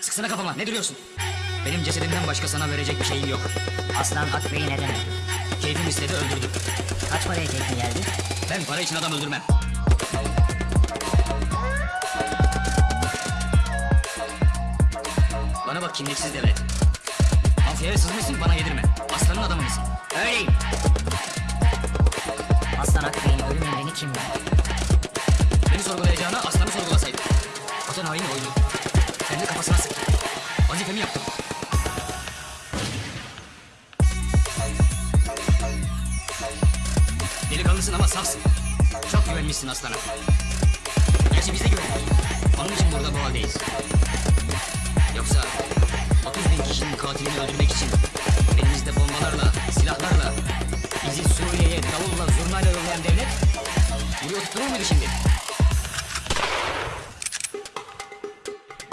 Sıksana kafama ne duruyorsun? Benim cesedimden başka sana verecek bir şeyim yok. Aslan Akbey'i neden öldü? Keyfim istedi öldürdüm. Kaç paraya teklif geldi? Ben para için adam öldürmem. Bana bak kimliksiz devlet. Mafyaya sızmışsın bana yedirme. Aslanın adamı mısın? Öyleyim. Aslan Akbey'in ölüm emrini kim verdi? Beni sorgulayacağına aslanı sorgulasaydı. Vatan haini oyunu. Kendi kafasına sıktı. Vazifemi yaptım. Delikanlısın ama safsın. Çok güvenmişsin aslana. Gerçi biz de güvendik. Onun için burada bu haldeyiz. Yoksa 30 bin kişinin katilini öldürmek için elimizde bombalarla, silahlarla bizi Suriye'ye davulla, zurnayla yollayan devlet buraya oturtturur muydu şimdi?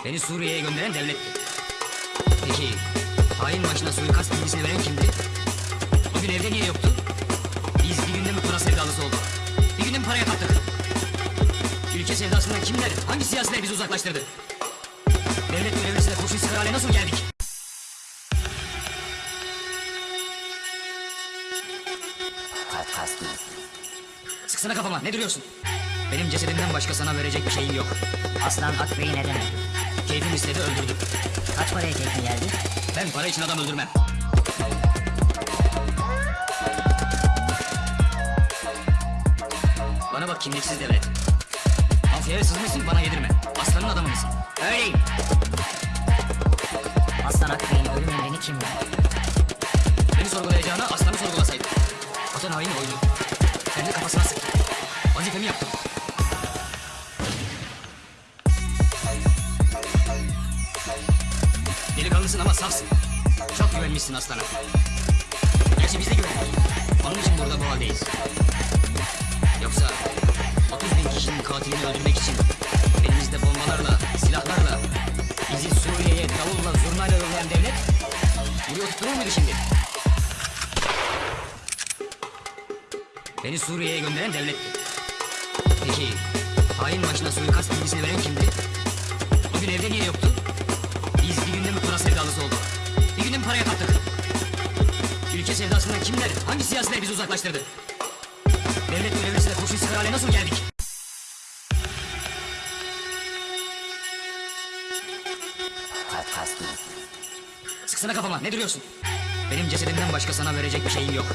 Beni Suriye'ye gönderen devletti. Peki hain başına suikast bilgisini veren kimdi? O gün evde niye yoktu? Biz bir günde mi para sevdalısı olduk? Bir günde mi paraya kaptık? Ülke sevdasından kimler, hangi siyasiler bizi uzaklaştırdı? Devlet görevlisine kurşun sıkar hale nasıl geldik? Sıksana kafama, ne duruyorsun? Benim cesedimden başka sana verecek bir şeyim yok. Aslan Akbey'i neden öldü? Keyfim istedi öldürdüm. Kaç paraya teklif geldi? Ben para için adam öldürmem. Bana bak kimliksiz devlet. Mafyaya sızmışsın bana yedirme. Aslanın adamı mısın? Öyleyim. Aslan Akbey'in ölüm emrini kim verdi? Beni sorgulayacağına aslanı sorgulasaydı. Vatan haini oyunu. Kendi kafasına sıktı. Vazifemi yaptım. Delikanlısın ama safsın. Çok güvenmişsin aslana. Gerçi biz de güvendik. Onun için burada bu haldeyiz. Yoksa 30 bin kişinin katilini öldürmek için elimizde bombalarla, silahlarla bizi Suriye'ye davulla, zurnayla yollayan devlet buraya oturtturur muydu şimdi? Beni Suriye'ye gönderen devletti. Peki hain başına suikast bilgisini veren kimdi? O gün evde niye yoktu? Biz bir günde mi para sevdalısı olduk? Bir günde mi paraya kaptık? Ülke sevdasından kimler, hangi siyasiler bizi uzaklaştırdı? Devlet görevlisine kurşun sıkar hale nasıl geldik? Sıksana kafama, ne duruyorsun? Benim cesedimden başka sana verecek bir şeyim yok.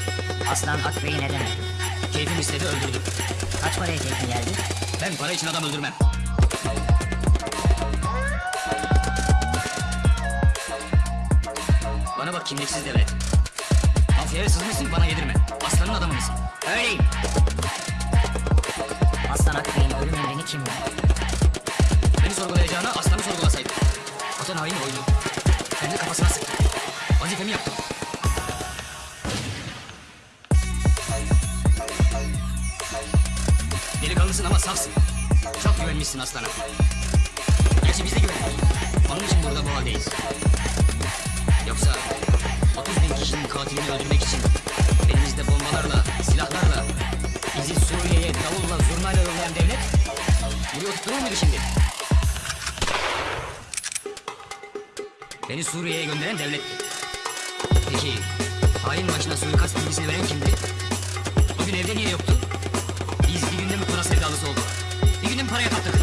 Aslan Akbey'i neden öldü? Keyfim istedi öldürdüm. Kaç paraya teklif geldi? Ben para için adam öldürmem. Kimliksiz devlet. Mafyaya sızmışsın bana yedirme. Aslanın adamı mısın? Öyleyim. Aslan Akbey'in ölüm emrini kim verdi? Beni sorgulayacağına aslanı sorgulasaydı. Vatan haini oyunu. Kendi kafasına sıktı. Vazifemi yaptım. Delikanlısın ama safsın. Çok güvenmişsin aslana. Gerçi biz de güvendik. Onun için burada bu haldeyiz. Yoksa 30 bin kişinin katilini öldürmek için elimizde bombalarla, silahlarla bizi Suriye'ye davulla, zurnayla yollayan devlet buraya oturtturur muydu şimdi? Beni Suriye'ye gönderen devletti. Peki hain başına suikast bilgisini veren kimdi? O gün evde niye yoktu? Biz bir günde mi para sevdalısı olduk? Bir günde mi paraya kaptık?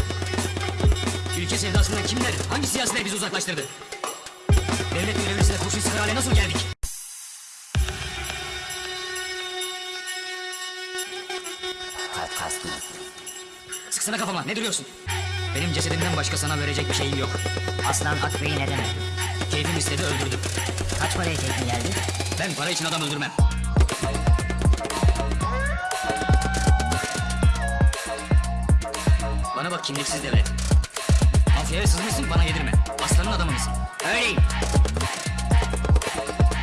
Ülke sevdasından kimler, hangi siyasiler bizi uzaklaştırdı? Devlet görevlisine kurşun sıkar hale nasıl geldik? Sıksana kafama, ne duruyorsun? Benim cesedimden başka sana verecek bir şeyim yok. Aslan Akbey'i neden öldü? Keyfim istedi öldürdüm. Kaç paraya teklif geldi? Ben para için adam öldürmem. Bana bak kimliksiz devlet. Mafyaya sızmışsın bana yedirme. Aslanın adamı mısın? Öyleyim.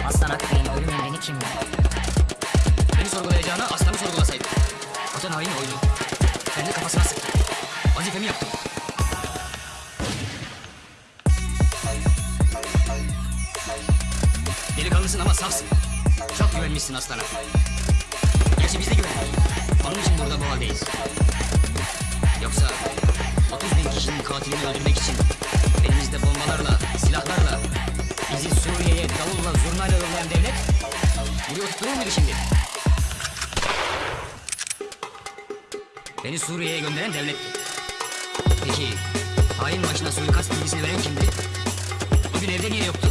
Aslan Akbey'in ölüm emrini kim verdi? Beni sorgulayacağına aslanı sorgulasaydı. Vatan haini oyunu. Kendi kafasına sıktı. Vazifemi yaptım. Delikanlısın ama safsın. Çok güvenmişsin aslana. Gerçi biz de güvendik. Onun için burada bu haldeyiz. Tutturur muydu şimdi? Beni Suriye'ye gönderen devletti. Peki hain başına suikast bilgisini veren kimdi? O gün evde niye yoktu?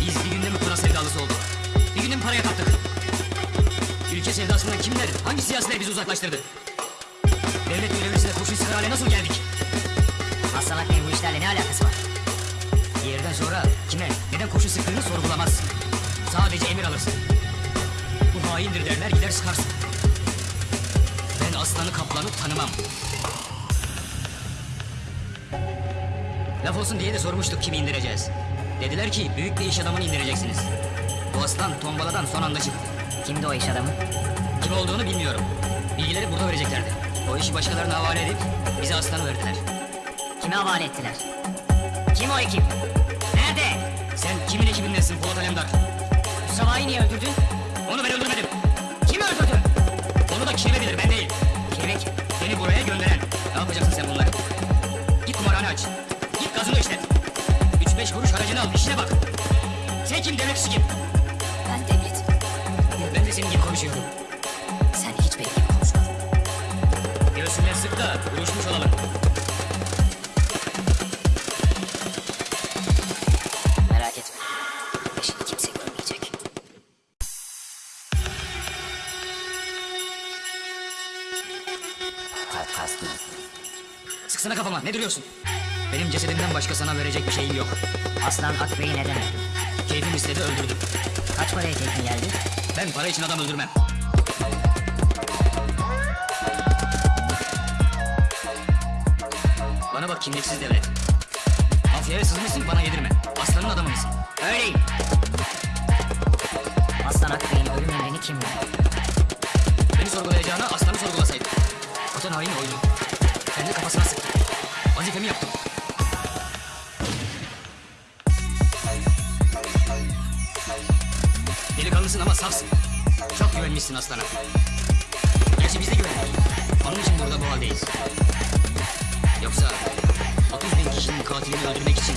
Biz bir günde mi para sevdalısı olduk? Bir günde mi paraya taptık? Ülke sevdasından kimler, hangi siyasiler bizi uzaklaştırdı? Devlet görevlisine kurşun sıkar hale nasıl geldik? Aslan Akbey'in bu işlerle ne alakası var? Bir yerden sonra kime, neden kurşun sıktığını sorgulamazsın. Sadece emir alırsın. Haindir derler gider sıkarsın. Ben aslanı kaplanı tanımam. Laf olsun diye de sormuştuk kimi indireceğiz. Dediler ki büyük bir iş adamını indireceksiniz. Bu aslan tombaladan son anda çıktı. Kimdi o iş adamı? Kim olduğunu bilmiyorum. Bilgileri burada vereceklerdi. O işi başkalarına havale edip bize aslanı verdiler. Kime havale ettiler? Kim o ekip? Nerede? Sen kimin ekibindensin Polat Alemdar? Savayi niye öldürdün? Onu ben öldürmedim. Kim öldürdü? Onu da kirve bilir ben değil. Kirvek. Beni buraya gönderen. Ne yapacaksın sen bunları? Git kumarhane aç. Git gazını işlet. Üç beş kuruş haracını al işine bak. Sen kim devlet işi kim? Ben devlet. Ben de senin gibi konuşuyorum. Sen hiç benim gibi konuşmadın. Göğsünden sık da uyuşmuş olalım. Kastım. Sıksana kafama ne duruyorsun? Benim cesedimden başka sana verecek bir şeyim yok. Aslan Akbey'i neden öldürdü? Keyfim istedi öldürdüm. Kaç paraya teklif geldi? Ben para için adam öldürmem. Bana bak kimliksiz devlet. Mafyaya sızmışsın bana yedirme. Aslanın adamı mısın? Öyleyim. Aslan Akbey'in ölüm emrini kim verdi? Beni sorgulayacağına aslanı sorgulasaydın. Vatan haini oyunu. Kendi kafasına sıktı. Vazifemi yaptım. Delikanlısın ama safsın. Çok güvenmişsin aslana. Gerçi biz de güvendik. Onun için burada bu haldeyiz. Yoksa 30 bin kişinin katilini öldürmek için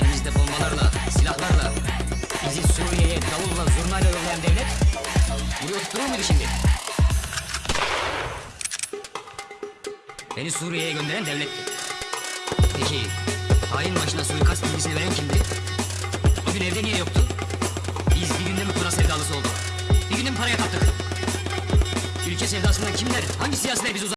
elimizde bombalarla, silahlarla bizi Suriye'ye davulla, zurnayla yollayan devlet buraya oturtturur muydu şimdi? Beni Suriye'ye gönderen devletti. Peki hain başına suikast bilgisini veren kimdi? O gün evde niye yoktu? Biz bir günde mi para sevdalısı olduk? Bir günde mi paraya taptık? Ülke sevdasından kimler, hangi siyasiler bizi uzak...